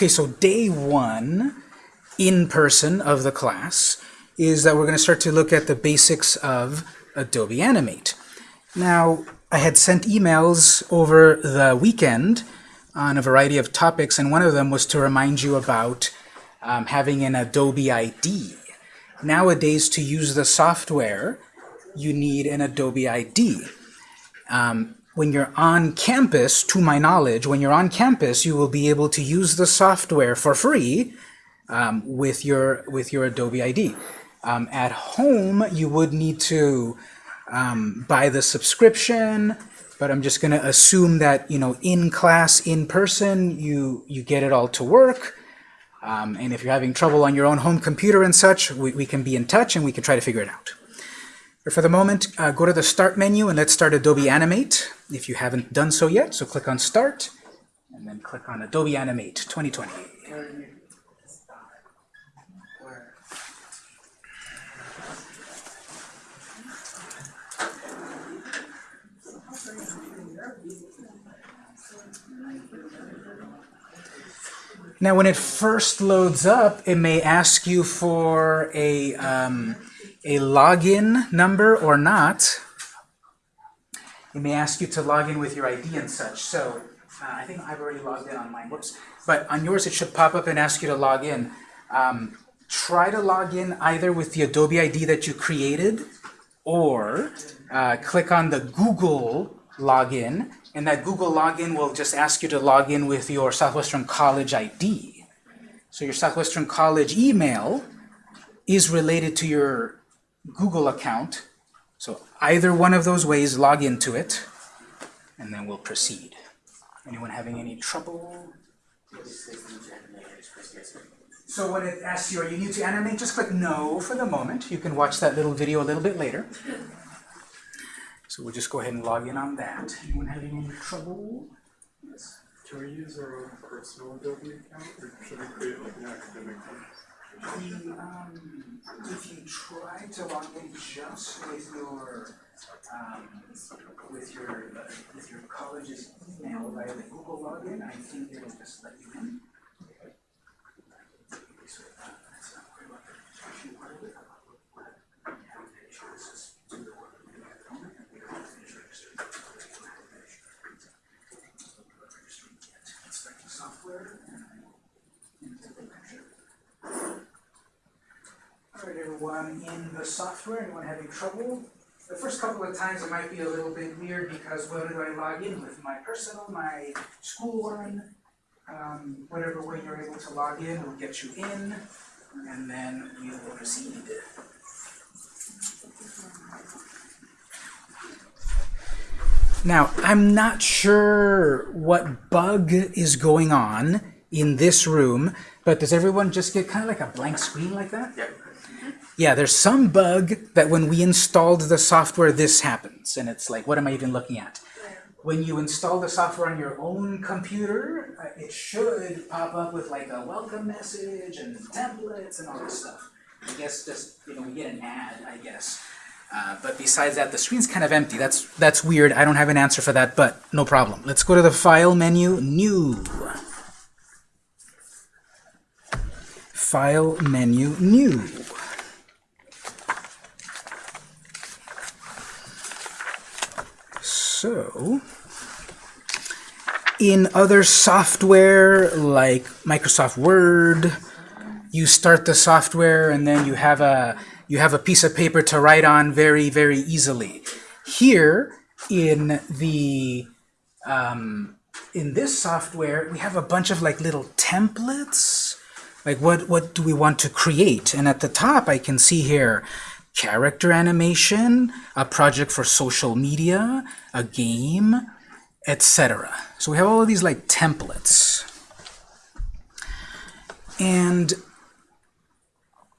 Okay, so day one in person of the class is that we're going to start to look at the basics of Adobe Animate. Now, I had sent emails over the weekend on a variety of topics, and one of them was to remind you about um, having an Adobe ID. Nowadays, to use the software, you need an Adobe ID. Um, when you're on campus, to my knowledge, when you're on campus, you will be able to use the software for free um, with your with your Adobe ID. Um, at home, you would need to um, buy the subscription, but I'm just going to assume that you know in class, in person, you you get it all to work. Um, and if you're having trouble on your own home computer and such, we, we can be in touch and we can try to figure it out. But for the moment, uh, go to the Start menu and let's start Adobe Animate if you haven't done so yet. So click on Start and then click on Adobe Animate 2020. Now, when it first loads up, it may ask you for a, um, a login number or not. It may ask you to log in with your ID and such. So uh, I think I've already logged in on mine. Whoops. But on yours, it should pop up and ask you to log in. Um, try to log in either with the Adobe ID that you created or uh, click on the Google login and that Google login will just ask you to log in with your Southwestern College ID. So your Southwestern College email is related to your Google account. So either one of those ways, log into it, and then we'll proceed. Anyone having any trouble? So when it asks you, are you new to animate, just click no for the moment. You can watch that little video a little bit later. So we'll just go ahead and log in on that. Anyone having any trouble? Yes. Can we use our own personal Adobe account, or should we create like an academic one? The, um, if you try to log in just with your um, with your uh, with your college's email via the Google login, I think it'll just let you in. So, uh, that's not worry about the registration part of it. Yeah, I'm pretty sure this is to the work we do at the moment, and we don't finish registering. Registering yet. Inspect the software and into the picture. Everyone in the software, anyone having trouble? The first couple of times it might be a little bit weird because what do I log in with? My personal, my school one, um, whatever way you're able to log in will get you in, and then we will proceed. Now, I'm not sure what bug is going on in this room, but does everyone just get kind of like a blank screen like that? Yeah. Yeah, there's some bug that when we installed the software, this happens. And it's like, what am I even looking at? When you install the software on your own computer, uh, it should pop up with like a welcome message and templates and all this stuff. I guess just, you know, we get an ad, I guess. Uh, but besides that, the screen's kind of empty. That's, that's weird. I don't have an answer for that, but no problem. Let's go to the File menu, New. File menu, New. So, in other software like Microsoft Word, you start the software and then you have a you have a piece of paper to write on very very easily. Here in the um, in this software we have a bunch of like little templates. Like what what do we want to create? And at the top I can see here character animation, a project for social media, a game, etc. So we have all of these like templates. And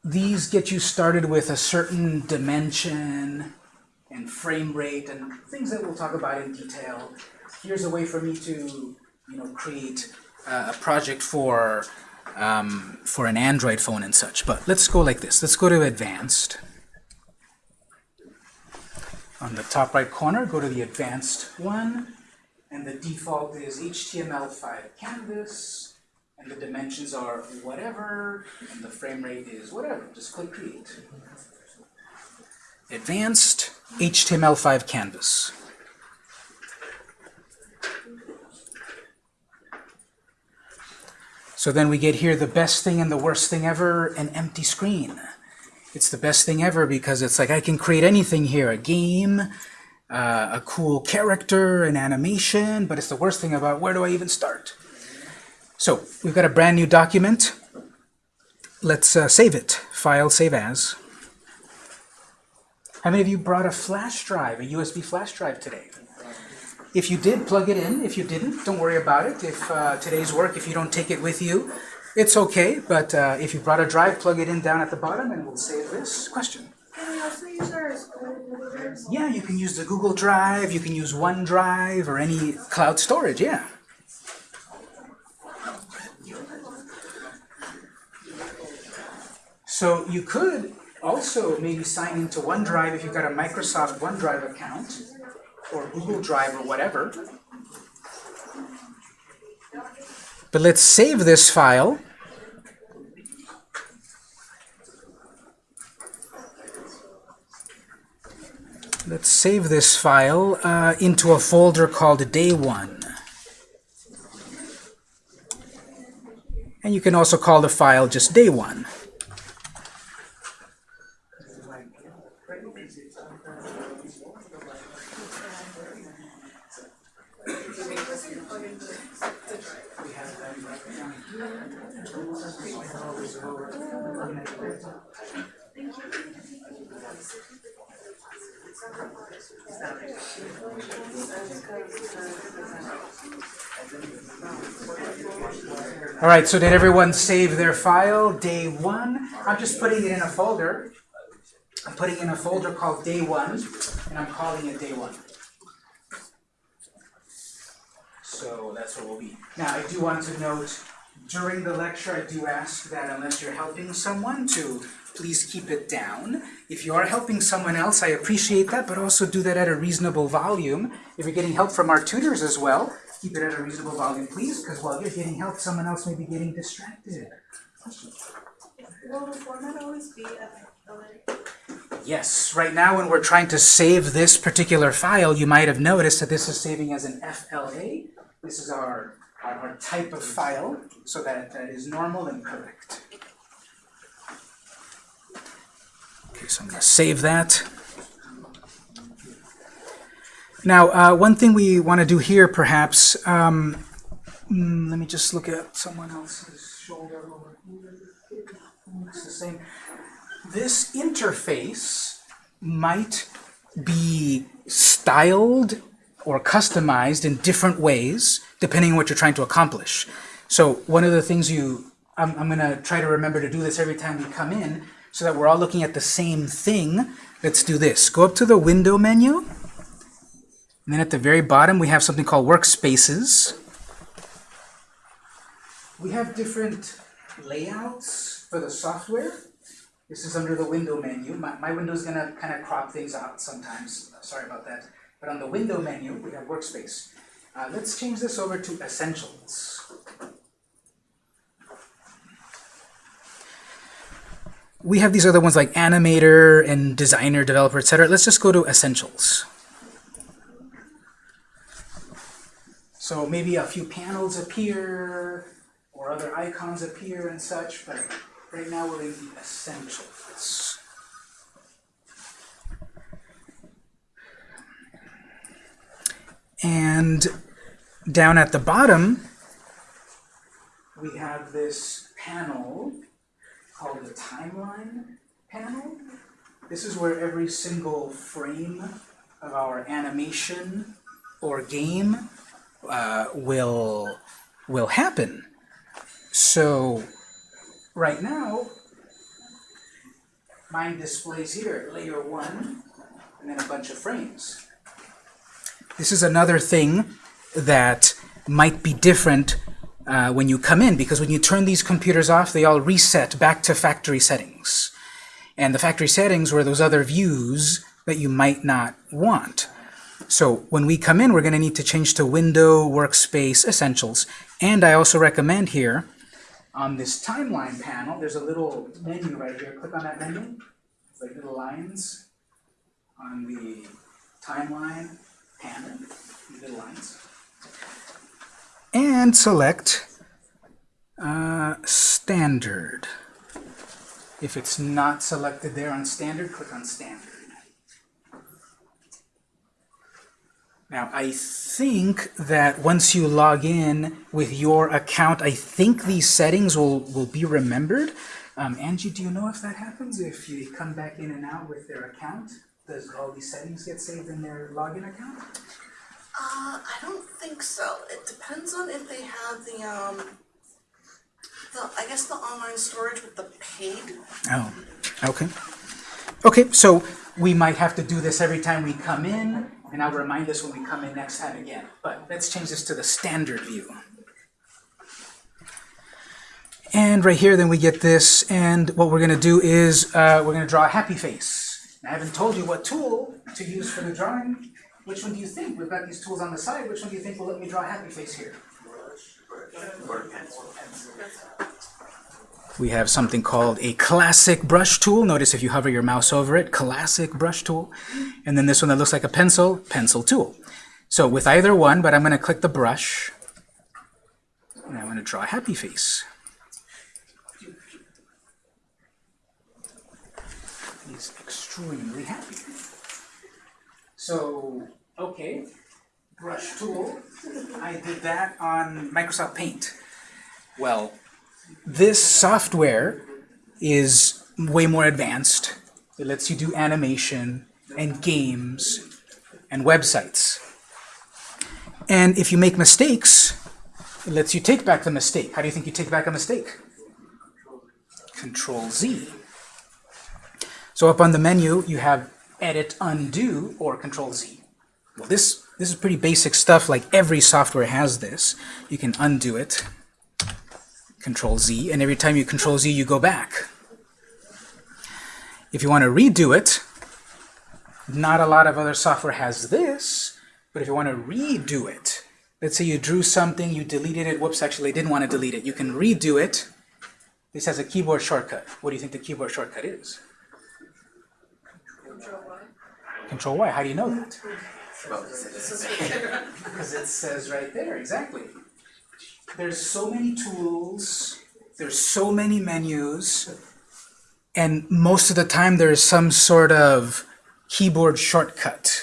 these get you started with a certain dimension and frame rate and things that we'll talk about in detail. Here's a way for me to you know, create a project for, um, for an Android phone and such. But let's go like this. Let's go to advanced. On the top right corner, go to the advanced one, and the default is HTML5 canvas, and the dimensions are whatever, and the frame rate is whatever. Just click Create. Advanced HTML5 Canvas. So then we get here the best thing and the worst thing ever, an empty screen. It's the best thing ever because it's like I can create anything here, a game, uh, a cool character, an animation, but it's the worst thing about where do I even start? So we've got a brand new document. Let's uh, save it. File, save as. How many of you brought a flash drive, a USB flash drive today? If you did, plug it in. If you didn't, don't worry about it. If uh, today's work, if you don't take it with you, it's okay. But uh, if you brought a drive, plug it in down at the bottom and we'll save this. Question? Can we also use our Google Yeah, you can use the Google Drive, you can use OneDrive, or any cloud storage, yeah. So you could also maybe sign into OneDrive if you've got a Microsoft OneDrive account, or Google Drive or whatever. But let's save this file. Let's save this file uh, into a folder called day one. And you can also call the file just day one. All right, so did everyone save their file, day one? I'm just putting it in a folder. I'm putting in a folder called day one, and I'm calling it day one. So that's what we'll be. Now, I do want to note, during the lecture, I do ask that unless you're helping someone to please keep it down. If you are helping someone else, I appreciate that, but also do that at a reasonable volume. If you're getting help from our tutors as well, keep it at a reasonable volume, please, because while you're getting help, someone else may be getting distracted. Will the format always be? Yes, right now when we're trying to save this particular file, you might have noticed that this is saving as an FLA. This is our, our, our type of file, so that that is normal and correct. Okay, so I'm going to save that. Now, uh, one thing we want to do here, perhaps, um, mm, let me just look at someone else's shoulder over here. Looks the same. This interface might be styled or customized in different ways, depending on what you're trying to accomplish. So one of the things you, I'm, I'm going to try to remember to do this every time we come in, so that we're all looking at the same thing. Let's do this. Go up to the Window menu, and then at the very bottom we have something called Workspaces. We have different layouts for the software. This is under the Window menu. My, my window's going to kind of crop things out sometimes. Sorry about that. But on the Window menu, we have Workspace. Uh, let's change this over to Essentials. We have these other ones like Animator and Designer, Developer, etc. Let's just go to Essentials. So maybe a few panels appear, or other icons appear and such, but right now we're in the Essentials. And down at the bottom, we have this panel called the timeline panel. This is where every single frame of our animation or game uh, will will happen. So right now, mine displays here layer one and then a bunch of frames. This is another thing that might be different uh, when you come in, because when you turn these computers off, they all reset back to factory settings. And the factory settings were those other views that you might not want. So when we come in, we're going to need to change to Window, Workspace, Essentials. And I also recommend here On this timeline panel, there's a little menu right here. Click on that menu. It's like little lines on the timeline panel. Little lines. And select uh, standard. If it's not selected there on standard, click on standard. Now, I think that once you log in with your account, I think these settings will, will be remembered. Um, Angie, do you know if that happens? If you come back in and out with their account, does all these settings get saved in their login account? Uh, I don't think so. It depends on if they have the, um, the, I guess the online storage with the paid. Oh, okay. Okay, so we might have to do this every time we come in, and I'll remind us when we come in next time again. But let's change this to the standard view. And right here, then we get this, and what we're gonna do is, uh, we're gonna draw a happy face. I haven't told you what tool to use for the drawing. Which one do you think? We've got these tools on the side. Which one do you think will let me draw a happy face here? We have something called a classic brush tool. Notice if you hover your mouse over it, classic brush tool. And then this one that looks like a pencil, pencil tool. So with either one, but I'm going to click the brush, and I'm going to draw a happy face. He's extremely happy. So, okay, brush tool. I did that on Microsoft Paint. Well, this software is way more advanced. It lets you do animation and games and websites. And if you make mistakes, it lets you take back the mistake. How do you think you take back a mistake? Control Z. So up on the menu, you have Edit Undo or Control Z. Well, this, this is pretty basic stuff, like every software has this. You can undo it. Control Z, and every time you Control Z, you go back. If you want to redo it, not a lot of other software has this, but if you want to redo it, let's say you drew something, you deleted it, whoops, actually I didn't want to delete it, you can redo it. This has a keyboard shortcut. What do you think the keyboard shortcut is? Control Y. Control y. How do you know that? Because it says right there, exactly there's so many tools, there's so many menus, and most of the time there's some sort of keyboard shortcut.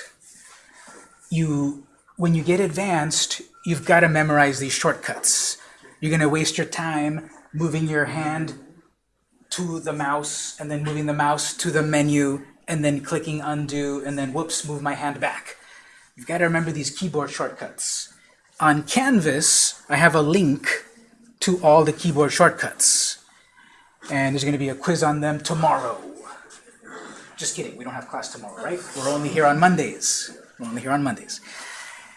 You, when you get advanced, you've got to memorize these shortcuts. You're going to waste your time moving your hand to the mouse, and then moving the mouse to the menu, and then clicking undo, and then whoops, move my hand back. You've got to remember these keyboard shortcuts. On Canvas, I have a link to all the keyboard shortcuts. And there's going to be a quiz on them tomorrow. Just kidding, we don't have class tomorrow, right? We're only here on Mondays. We're only here on Mondays.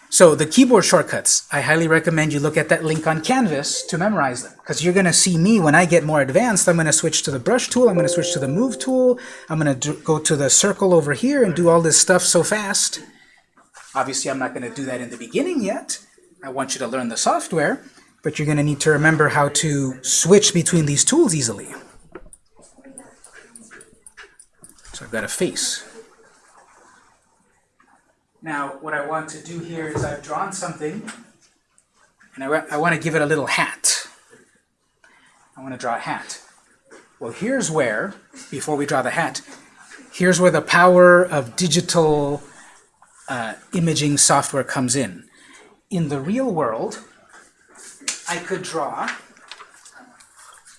So the keyboard shortcuts, I highly recommend you look at that link on Canvas to memorize them. Because you're going to see me, when I get more advanced, I'm going to switch to the brush tool, I'm going to switch to the move tool, I'm going to go to the circle over here and do all this stuff so fast. Obviously, I'm not going to do that in the beginning yet. I want you to learn the software, but you're going to need to remember how to switch between these tools easily. So I've got a face. Now, what I want to do here is I've drawn something, and I, I want to give it a little hat. I want to draw a hat. Well, here's where, before we draw the hat, here's where the power of digital uh, imaging software comes in in the real world, I could draw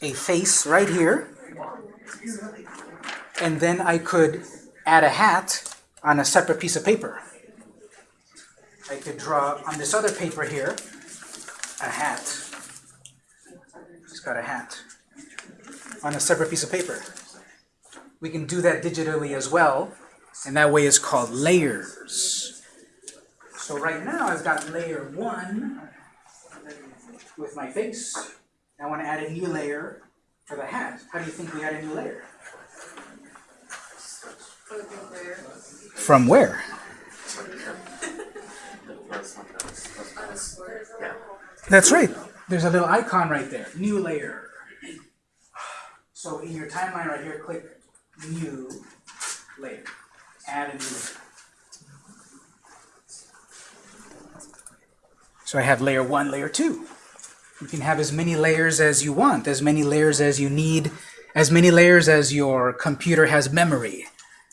a face right here, and then I could add a hat on a separate piece of paper. I could draw on this other paper here a hat. It's got a hat on a separate piece of paper. We can do that digitally as well, and that way is called layers. So right now I've got layer one with my face. I want to add a new layer for the hat. How do you think we add a new layer? From where? That's right. There's a little icon right there. New layer. So in your timeline right here, click New Layer. Add a new layer. So I have layer one, layer two. You can have as many layers as you want, as many layers as you need, as many layers as your computer has memory.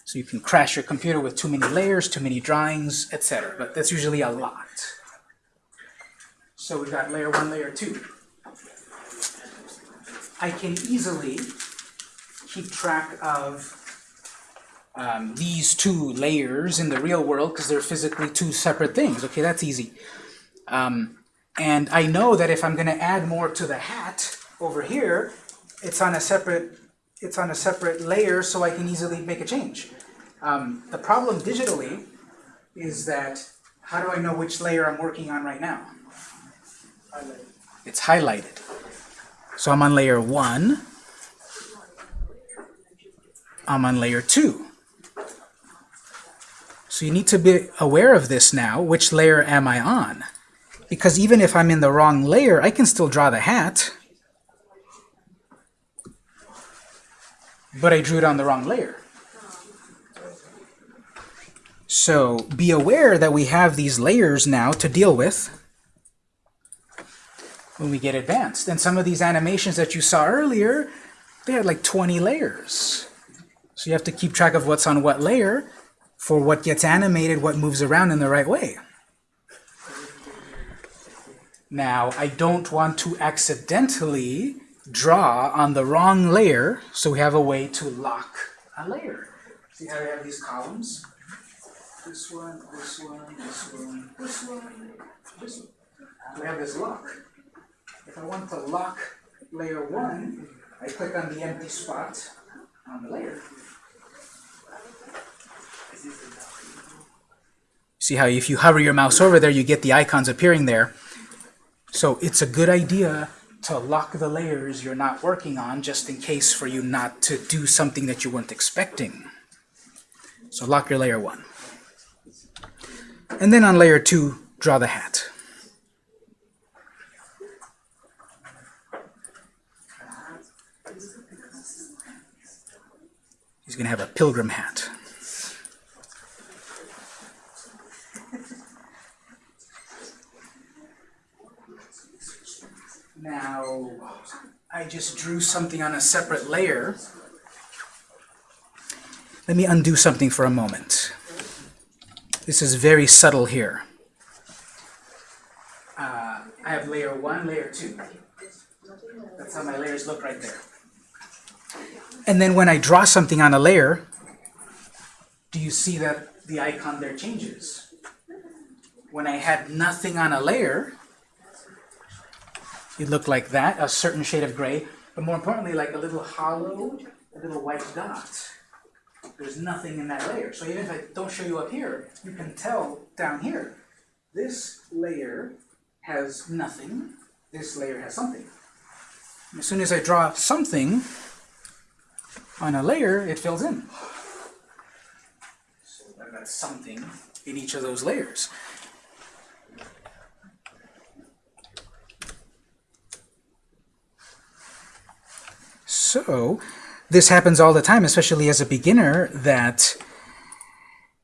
So you can crash your computer with too many layers, too many drawings, etc. But that's usually a lot. So we've got layer one, layer two. I can easily keep track of um, these two layers in the real world because they're physically two separate things. Okay, that's easy. Um, and I know that if I'm going to add more to the hat over here, it's on a separate it's on a separate layer, so I can easily make a change. Um, the problem digitally is that how do I know which layer I'm working on right now? It's highlighted. So I'm on layer one. I'm on layer two. So you need to be aware of this now. Which layer am I on? Because even if I'm in the wrong layer, I can still draw the hat. But I drew it on the wrong layer. So be aware that we have these layers now to deal with when we get advanced. And some of these animations that you saw earlier, they had like 20 layers. So you have to keep track of what's on what layer for what gets animated, what moves around in the right way. Now, I don't want to accidentally draw on the wrong layer, so we have a way to lock a layer. See how we have these columns? This one, this one, this one, this one, this one. We have this lock. If I want to lock layer one, I click on the empty spot on the layer. See how if you hover your mouse over there, you get the icons appearing there. So it's a good idea to lock the layers you're not working on just in case for you not to do something that you weren't expecting. So lock your layer one. And then on layer two, draw the hat. He's going to have a pilgrim hat. Now, I just drew something on a separate layer. Let me undo something for a moment. This is very subtle here. Uh, I have layer 1, layer 2. That's how my layers look right there. And then when I draw something on a layer, do you see that the icon there changes? When I had nothing on a layer, it looked like that, a certain shade of gray, but more importantly, like a little hollow, a little white dot. There's nothing in that layer. So even if I don't show you up here, you can tell down here. This layer has nothing. This layer has something. As soon as I draw something on a layer, it fills in. So I've got something in each of those layers. So this happens all the time, especially as a beginner, that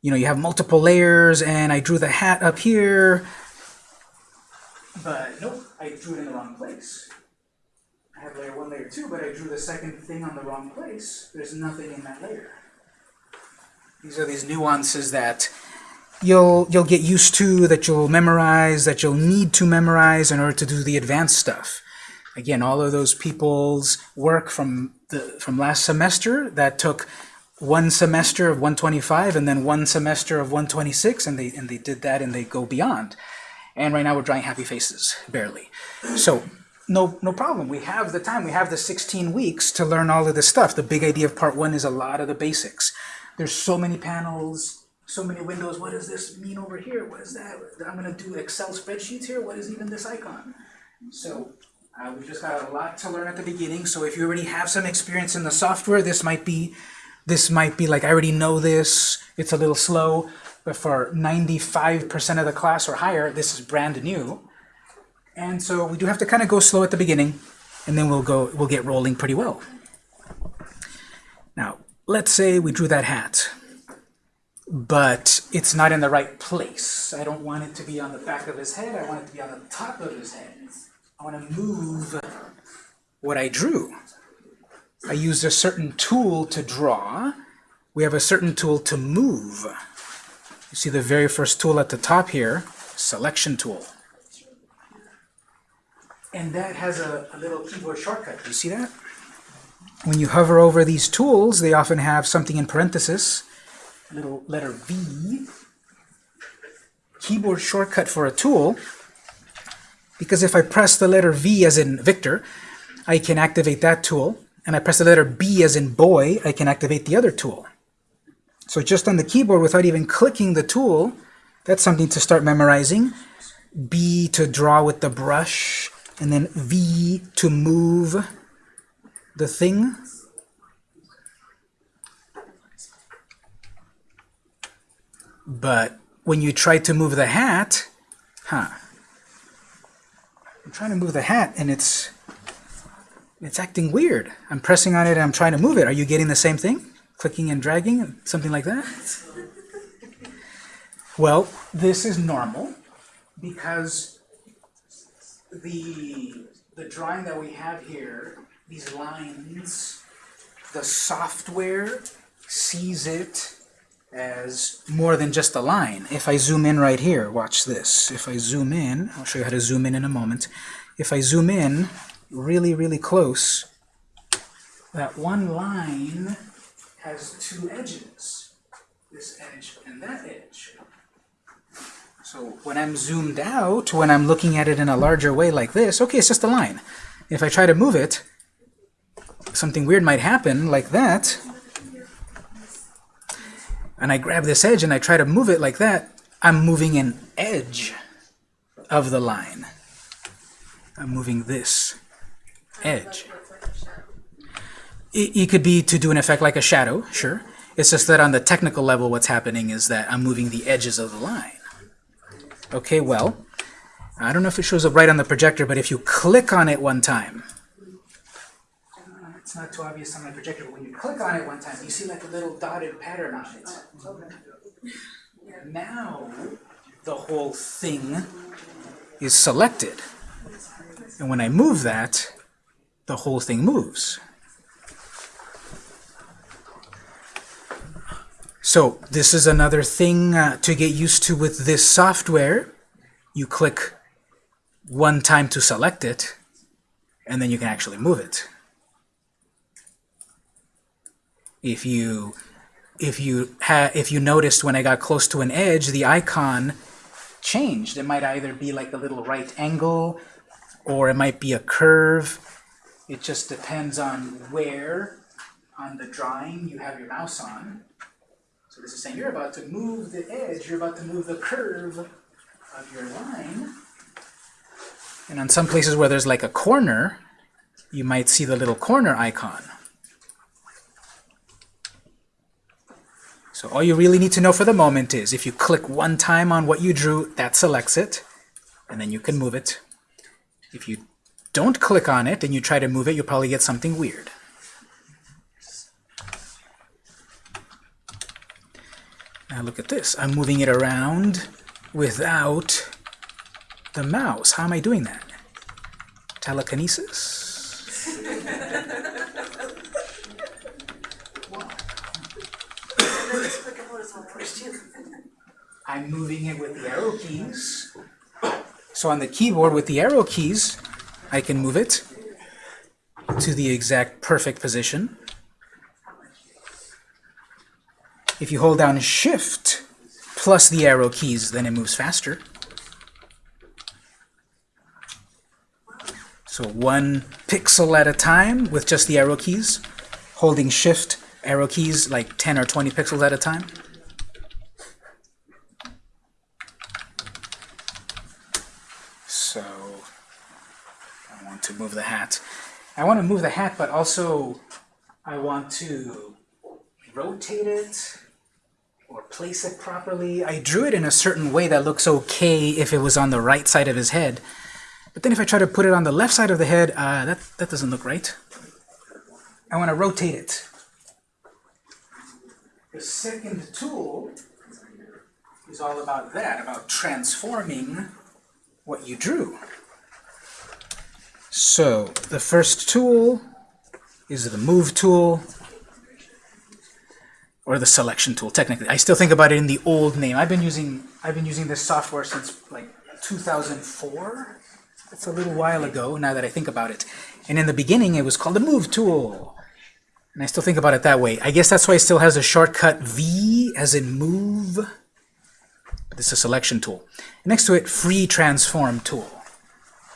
you know you have multiple layers and I drew the hat up here, but nope, I drew it in the wrong place. I have layer one, layer two, but I drew the second thing on the wrong place. There's nothing in that layer. These are these nuances that you'll you'll get used to, that you'll memorize, that you'll need to memorize in order to do the advanced stuff. Again, all of those people's work from the from last semester that took one semester of 125 and then one semester of 126, and they and they did that and they go beyond. And right now we're drawing happy faces, barely. So no no problem. We have the time. We have the 16 weeks to learn all of this stuff. The big idea of part one is a lot of the basics. There's so many panels, so many windows. What does this mean over here? What is that? I'm going to do Excel spreadsheets here. What is even this icon? So uh, we've just got a lot to learn at the beginning. So if you already have some experience in the software, this might be this might be like I already know this. It's a little slow, but for 95% of the class or higher, this is brand new. And so we do have to kind of go slow at the beginning, and then we'll go we'll get rolling pretty well. Now, let's say we drew that hat, but it's not in the right place. I don't want it to be on the back of his head, I want it to be on the top of his head. I want to move what I drew. I used a certain tool to draw. We have a certain tool to move. You see the very first tool at the top here, selection tool. And that has a, a little keyboard shortcut. Do you see that? When you hover over these tools, they often have something in parenthesis, a little letter V, keyboard shortcut for a tool, because if I press the letter V as in Victor, I can activate that tool, and I press the letter B as in boy, I can activate the other tool. So just on the keyboard, without even clicking the tool, that's something to start memorizing. B to draw with the brush, and then V to move the thing. But when you try to move the hat, huh? I'm trying to move the hat and it's it's acting weird. I'm pressing on it and I'm trying to move it. Are you getting the same thing? Clicking and dragging, something like that? Well, this is normal because the the drawing that we have here, these lines, the software sees it as more than just a line. If I zoom in right here, watch this. If I zoom in, I'll show you how to zoom in in a moment. If I zoom in really, really close, that one line has two edges. This edge and that edge. So when I'm zoomed out, when I'm looking at it in a larger way like this, okay, it's just a line. If I try to move it, something weird might happen like that. And I grab this edge and I try to move it like that, I'm moving an edge of the line. I'm moving this edge. It, it could be to do an effect like a shadow, sure. It's just that on the technical level what's happening is that I'm moving the edges of the line. Okay, well, I don't know if it shows up right on the projector, but if you click on it one time, it's not too obvious on my projector, but when you click on it one time, you see like a little dotted pattern on it. Now, the whole thing is selected. And when I move that, the whole thing moves. So this is another thing uh, to get used to with this software. You click one time to select it, and then you can actually move it. If you if you ha if you noticed when I got close to an edge, the icon changed. It might either be like a little right angle, or it might be a curve. It just depends on where on the drawing you have your mouse on. So this is saying you're about to move the edge, you're about to move the curve of your line. And on some places where there's like a corner, you might see the little corner icon. So all you really need to know for the moment is if you click one time on what you drew, that selects it, and then you can move it. If you don't click on it and you try to move it, you'll probably get something weird. Now look at this. I'm moving it around without the mouse. How am I doing that? Telekinesis? I'm moving it with the arrow keys. So on the keyboard with the arrow keys, I can move it to the exact perfect position. If you hold down Shift plus the arrow keys, then it moves faster. So one pixel at a time with just the arrow keys, holding Shift, arrow keys like 10 or 20 pixels at a time. So I want to move the hat. I want to move the hat, but also I want to rotate it or place it properly. I drew it in a certain way that looks okay if it was on the right side of his head. But then if I try to put it on the left side of the head, uh, that, that doesn't look right. I want to rotate it. the second tool is all about that, about transforming what you drew. So the first tool is the move tool or the selection tool technically. I still think about it in the old name. I've been using I've been using this software since like 2004. That's a little while ago now that I think about it. And in the beginning it was called the move tool. And I still think about it that way. I guess that's why it still has a shortcut V as in move. But this is a selection tool. Next to it, free transform tool.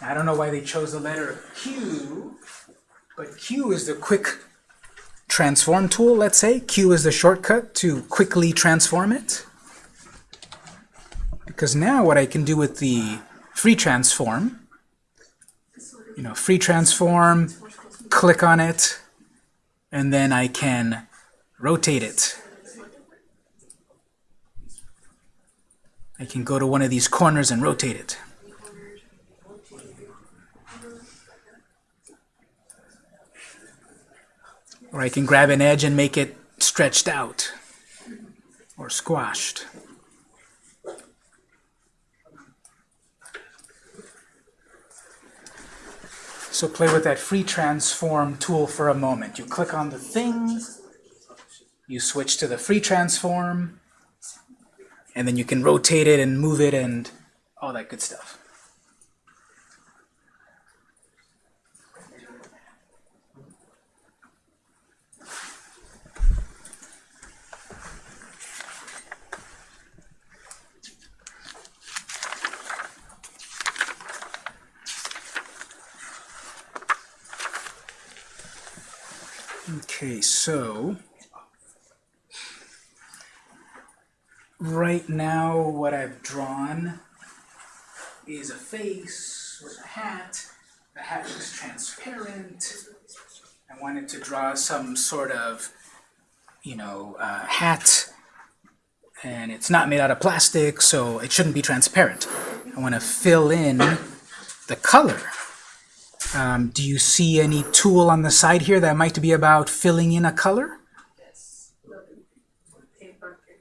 I don't know why they chose the letter Q, but Q is the quick transform tool, let's say. Q is the shortcut to quickly transform it. Because now what I can do with the free transform, you know, free transform, click on it, and then I can rotate it. I can go to one of these corners and rotate it. Or I can grab an edge and make it stretched out or squashed. So play with that free transform tool for a moment. You click on the thing, you switch to the free transform, and then you can rotate it and move it and all that good stuff. Okay, so right now what I've drawn is a face with a hat. The hat looks transparent. I wanted to draw some sort of, you know, uh, hat, and it's not made out of plastic, so it shouldn't be transparent. I want to fill in the color. Um, do you see any tool on the side here that might be about filling in a color? Yes. Paint bucket.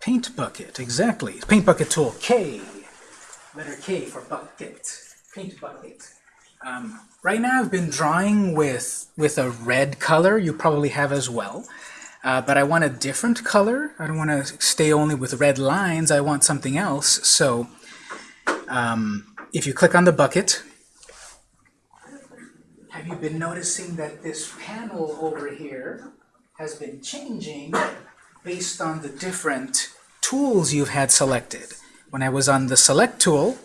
Paint bucket, exactly. Paint bucket tool, K. Letter K for bucket. Paint bucket. Um, right now I've been drawing with, with a red color, you probably have as well. Uh, but I want a different color. I don't want to stay only with red lines. I want something else. So um, if you click on the bucket, have you been noticing that this panel over here has been changing based on the different tools you've had selected? When I was on the Select tool,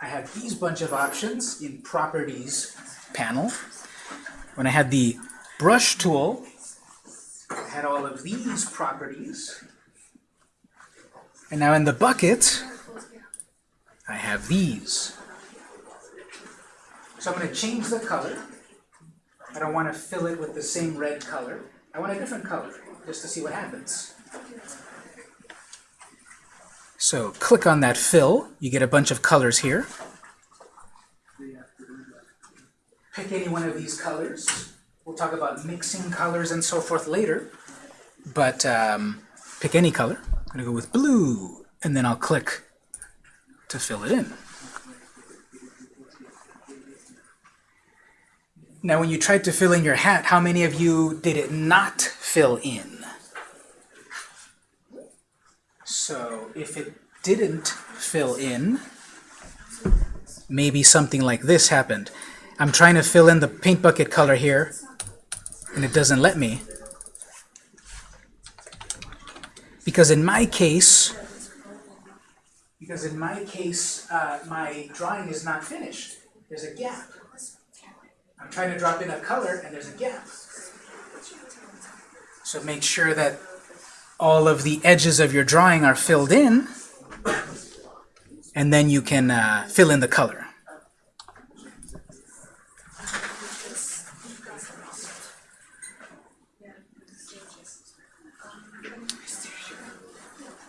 I had these bunch of options in Properties panel. When I had the Brush tool, I had all of these properties. And now in the bucket, I have these. So I'm going to change the color. I don't want to fill it with the same red color. I want a different color, just to see what happens. So click on that fill. You get a bunch of colors here. Pick any one of these colors. We'll talk about mixing colors and so forth later. But um, pick any color. I'm going to go with blue, and then I'll click to fill it in. Now when you tried to fill in your hat, how many of you did it not fill in? So if it didn't fill in, maybe something like this happened. I'm trying to fill in the paint bucket color here, and it doesn't let me. Because in my case, because in my case, uh, my drawing is not finished. There's a gap. I'm trying to drop in a color and there's a gap. So make sure that all of the edges of your drawing are filled in and then you can uh, fill in the color.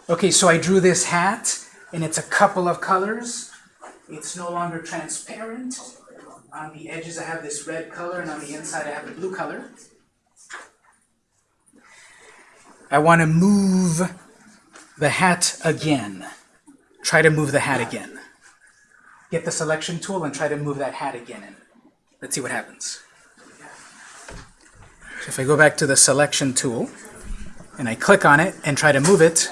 Okay, so I drew this hat and it's a couple of colors. It's no longer transparent. On the edges I have this red color and on the inside I have the blue color. I want to move the hat again. Try to move the hat again. Get the selection tool and try to move that hat again. Let's see what happens. So if I go back to the selection tool and I click on it and try to move it,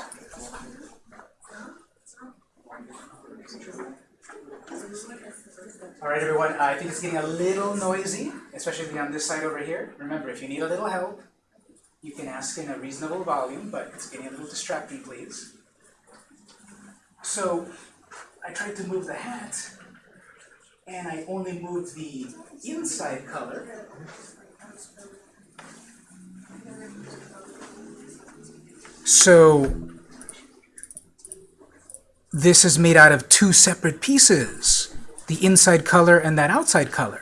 All right, everyone, I think it's getting a little noisy, especially on this side over here. Remember, if you need a little help, you can ask in a reasonable volume, but it's getting a little distracting, please. So, I tried to move the hat, and I only moved the inside color. So, this is made out of two separate pieces the inside color and that outside color.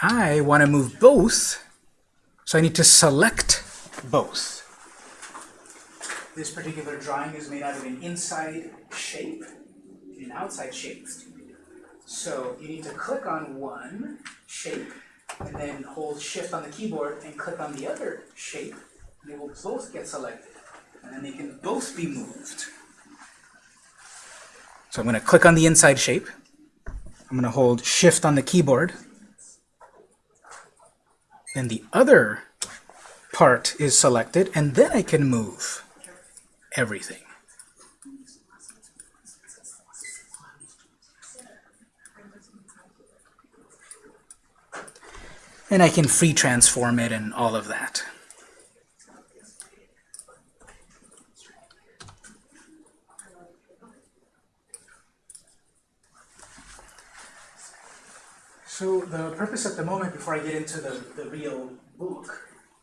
I want to move both, so I need to select both. This particular drawing is made out of an inside shape and an outside shape. So you need to click on one shape and then hold shift on the keyboard and click on the other shape. They will both get selected. And then they can both be moved. So I'm going to click on the inside shape. I'm going to hold shift on the keyboard. Then the other part is selected, and then I can move everything. And I can free transform it and all of that. So the purpose at the moment, before I get into the, the real book,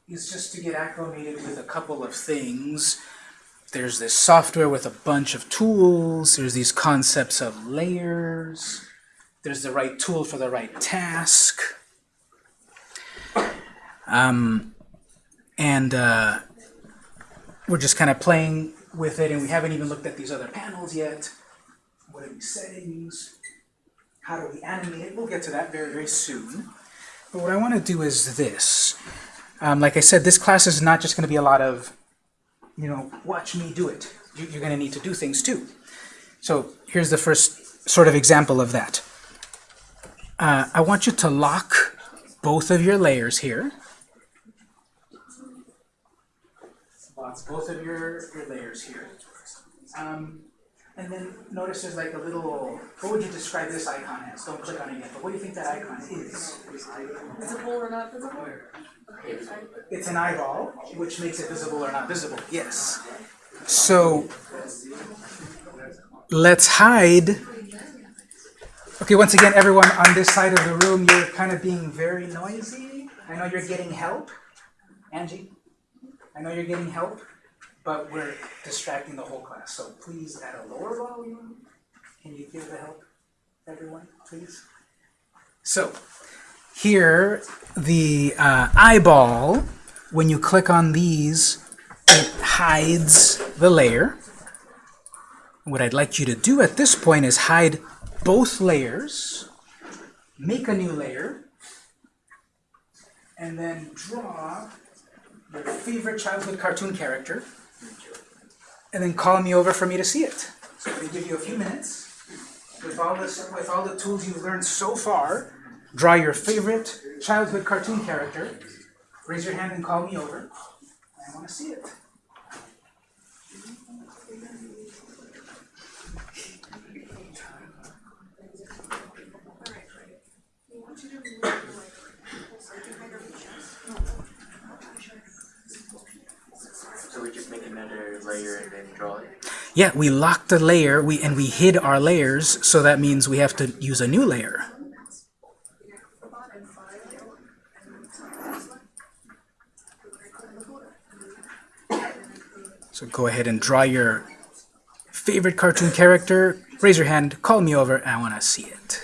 is just to get acclimated with a couple of things. There's this software with a bunch of tools. There's these concepts of layers. There's the right tool for the right task. Um, and uh, we're just kind of playing with it, and we haven't even looked at these other panels yet. What are these settings? How do we animate it? We'll get to that very, very soon. But what I want to do is this. Um, like I said, this class is not just going to be a lot of, you know, watch me do it. You, you're going to need to do things too. So here's the first sort of example of that. Uh, I want you to lock both of your layers here. Lock both of your, your layers here. Um, and then notice there's like a little, what would you describe this icon as? Don't click on it yet, but what do you think that icon is? Visible or not visible? It's an eyeball, which makes it visible or not visible, yes. So let's hide. Okay, once again, everyone on this side of the room, you're kind of being very noisy. I know you're getting help. Angie, I know you're getting help, but we're distracting the whole class. So please, at a lower volume, can you give the help, everyone, please? So here, the uh, eyeball, when you click on these, it hides the layer. What I'd like you to do at this point is hide both layers, make a new layer, and then draw your favorite childhood cartoon character, and then call me over for me to see it. So to give you a few minutes. With all, this, with all the tools you've learned so far, draw your favorite childhood cartoon character, raise your hand and call me over. I want to see it. So we just make another layer and then draw it? Yeah, we locked the layer we and we hid our layers, so that means we have to use a new layer. So go ahead and draw your favorite cartoon character, raise your hand, call me over, I want to see it.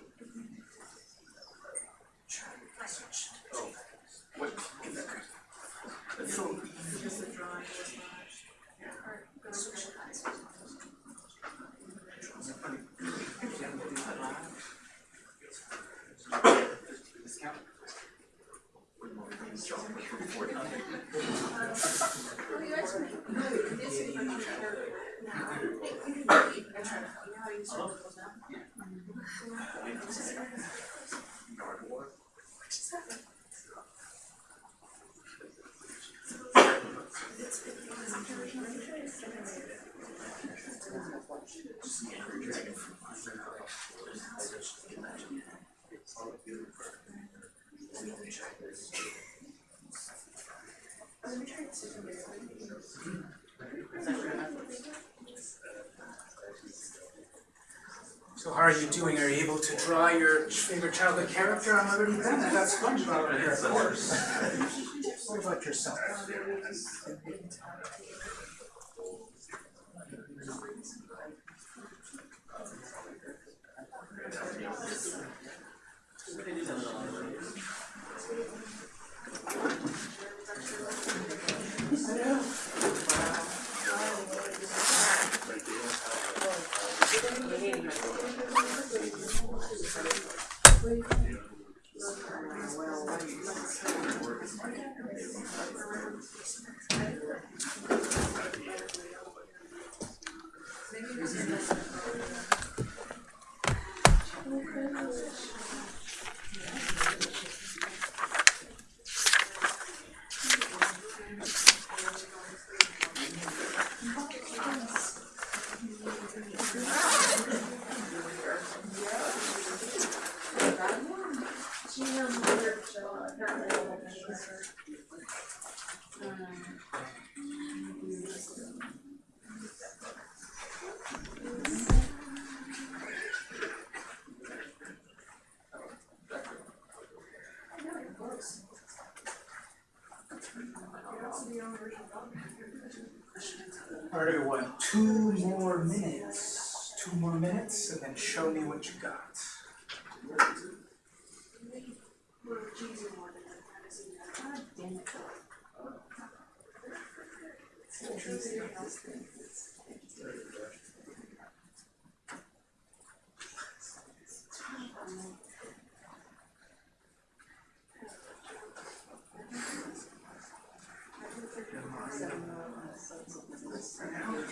Huh? So how are you doing? Are you able to draw your favorite childhood character? I'm already done. I got SpongeBob right here, of course. What about yourself? Alright, what? Two more minutes. Two more minutes, and then show me what you got.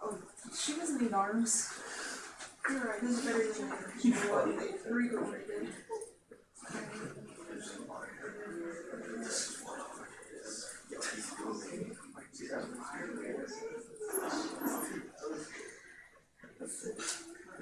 Oh, she doesn't need arms. You're right, this is better than you know what, three go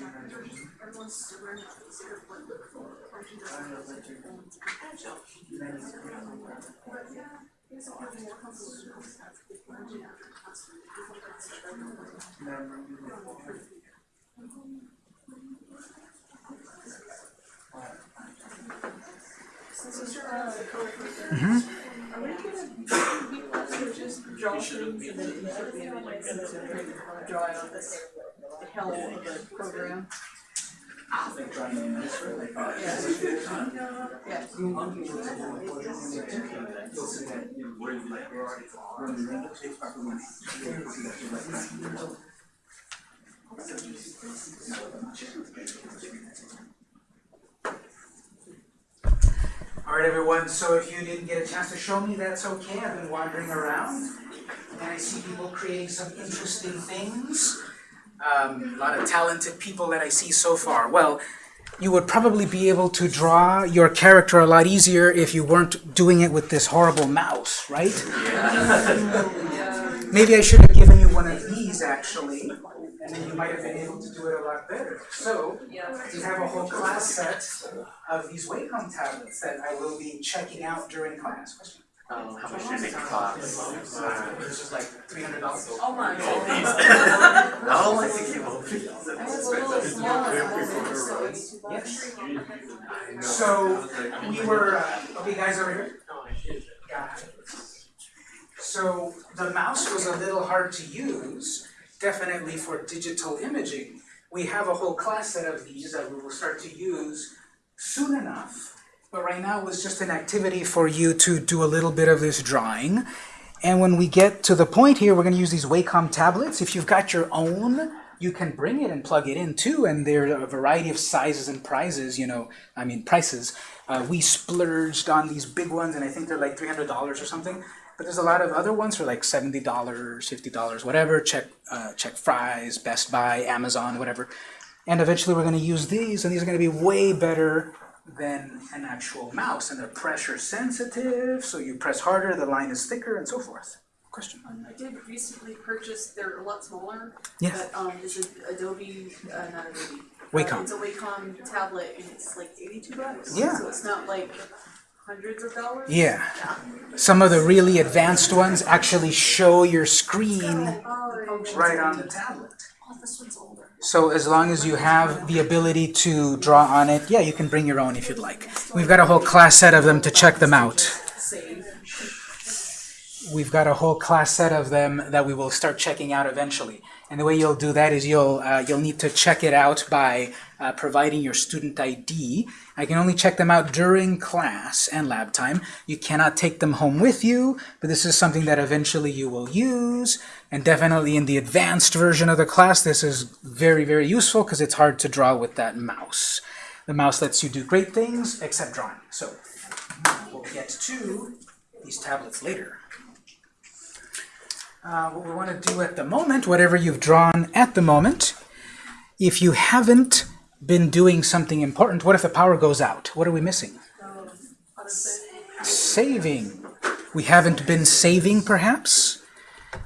right there. else to learn about this or what, or she doesn't. But yeah, it's all more complicated. Learning after class. Since you're co-worker, mm-hmm. are we gonna be people to just draw things and then insert the image and then draw it the hell of the program? Yeah. All right, everyone, so if you didn't get a chance to show me, that's okay. I've been wandering around, and I see people creating some interesting things. Um, a lot of talented people that I see so far. Well, you would probably be able to draw your character a lot easier if you weren't doing it with this horrible mouse, right? Yeah. Maybe I should have given you one of these, actually, and then you might have been able to do it a lot better. So, we have a whole class set of these Wacom tablets that I will be checking out during class. Question? Um, how much did it cost? Uh, This is like three hundred dollars. Oh my I don't like the cable. I was a little smaller, I was so. Yes. So, we were, uh, okay, guys over here? Got it. So, the mouse was a little hard to use, definitely for digital imaging. We have a whole class set of these that we will start to use soon enough. But right now it was just an activity for you to do a little bit of this drawing. And when we get to the point here, we're gonna use these Wacom tablets. If you've got your own, you can bring it and plug it in too, and there are a variety of sizes and prizes, you know, I mean prices. Uh, we splurged on these big ones, and I think they're like three hundred dollars or something. But there's a lot of other ones for like seventy dollars, fifty dollars, whatever. Check, uh, check Fry's, Best Buy, Amazon, whatever. And eventually we're going to use these, and these are going to be way better than an actual mouse, and they're pressure sensitive. So you press harder, the line is thicker, and so forth. Question? I did recently purchase, they're a lot smaller, Yes. but, um, it's a Adobe, uh, not Adobe. uh, Wacom. It's a Wacom tablet and it's like eighty-two bucks. Yeah. So it's not like hundreds of dollars. Yeah. Some of the really advanced ones actually show your screen Oh, right on the tablet. Oh, this one's older. So as long as you have the ability to draw on it, yeah, you can bring your own if you'd like. We've got a whole class set of them to check them out. We've got a whole class set of them that we will start checking out eventually. And the way you'll do that is you'll uh, you'll need to check it out by uh, providing your student ID. I can only check them out during class and lab time. You cannot take them home with you, but this is something that eventually you will use. And definitely in the advanced version of the class, this is very, very useful because it's hard to draw with that mouse. The mouse lets you do great things except drawing. So we'll get to these tablets later. Uh, what we want to do at the moment, whatever you've drawn at the moment, if you haven't been doing something important, what if the power goes out? What are we missing? Saving. We haven't been saving, perhaps?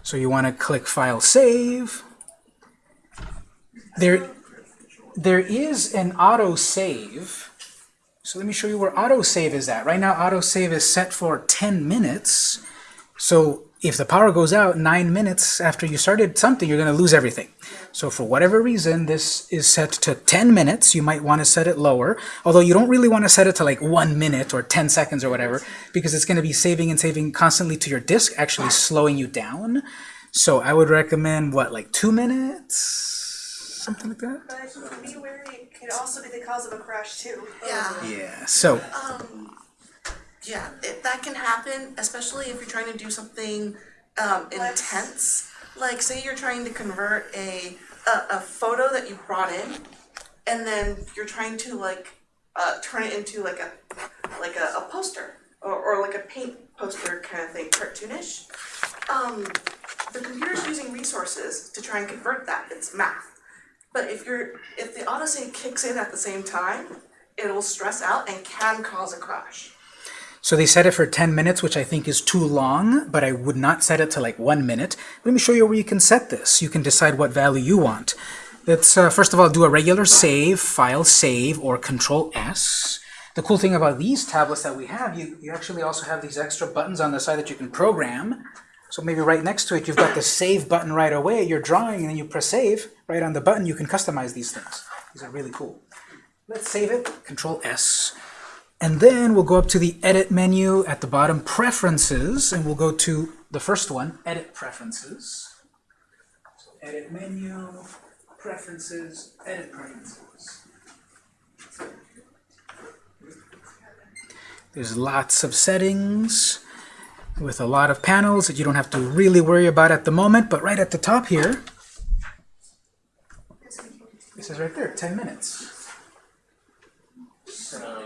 So you want to click File Save. There, there is an auto-save. So let me show you where auto-save is at. Right now, auto-save is set for 10 minutes. So if the power goes out nine minutes after you started something, you're going to lose everything. So for whatever reason, this is set to 10 minutes. You might want to set it lower, although you don't really want to set it to like one minute or 10 seconds or whatever, because it's going to be saving and saving constantly to your disk, actually slowing you down. So I would recommend, what, like two minutes? Something like that? But be wary, it could also be the cause of a crash too. Yeah. Yeah, so, Um, yeah, it, that can happen, especially if you're trying to do something um, intense. Like, say you're trying to convert a, a a photo that you brought in, and then you're trying to like uh, turn it into like a like a, a poster or, or like a paint poster kind of thing, cartoonish. Um, the computer's using resources to try and convert that. It's math. But if you're if the autosave kicks in at the same time, it'll stress out and can cause a crash. So they set it for 10 minutes, which I think is too long, but I would not set it to like one minute. Let me show you where you can set this. You can decide what value you want. let's uh, first of all do a regular save, file save, or control S. The cool thing about these tablets that we have, you, you actually also have these extra buttons on the side that you can program. So maybe right next to it, you've got the save button right away. You're drawing and then you press save. Right on the button, you can customize these things. These are really cool. Let's save it, control S. And then we'll go up to the edit menu at the bottom, preferences, and we'll go to the first one, edit preferences. So edit menu, preferences, edit preferences. There's lots of settings with a lot of panels that you don't have to really worry about at the moment, but right at the top here, it says right there, 10 minutes. So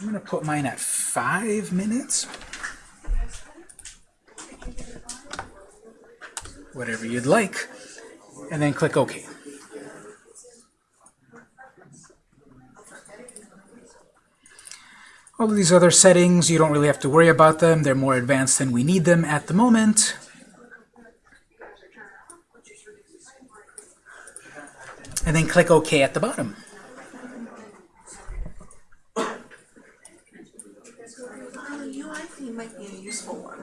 I'm going to put mine at 5 minutes. Whatever you'd like. And then click OK. All of these other settings, you don't really have to worry about them. They're more advanced than we need them at the moment. And then click OK at the bottom. The UI theme might be a useful one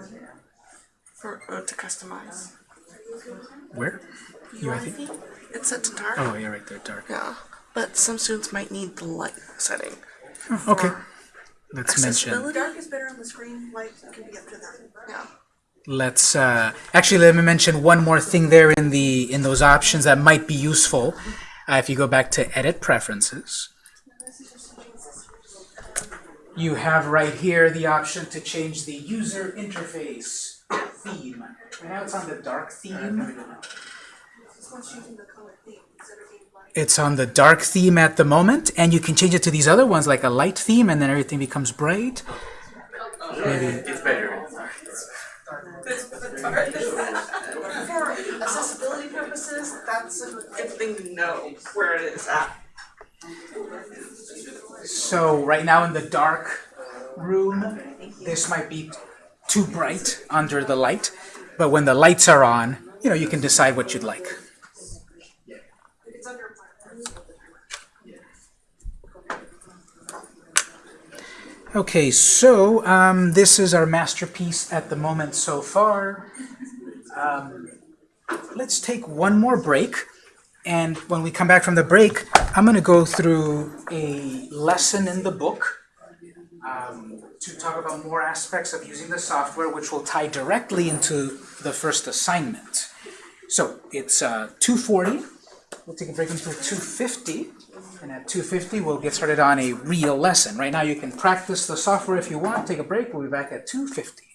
for uh, to customize. Where? UI theme? theme? It's set to dark. Oh, yeah, right there, dark. Yeah, but some students might need the light setting. Okay. Let's mention. Accessibility. Dark is better on the screen, light can be up to them. Yeah. Let's uh, actually let me mention one more thing there in the in those options that might be useful. Uh, if you go back to Edit Preferences, you have right here the option to change the user interface theme. Right now it's on the dark theme. This one's choosing the color theme instead of being light. It's on the dark theme at the moment, and you can change it to these other ones like a light theme, and then everything becomes bright. Maybe It's better. For accessibility purposes, that's a good thing to know where it is at. So right now in the dark room, this might be too bright under the light, but when the lights are on, you know, you can decide what you'd like. Okay, so um, this is our masterpiece at the moment so far. Um, let's take one more break, and when we come back from the break, I'm going to go through a lesson in the book um, to talk about more aspects of using the software, which will tie directly into the first assignment. So it's uh, 240. We'll take a break until 250. And at 250, we'll get started on a real lesson. Right now, you can practice the software if you want. Take a break. We'll be back at 250.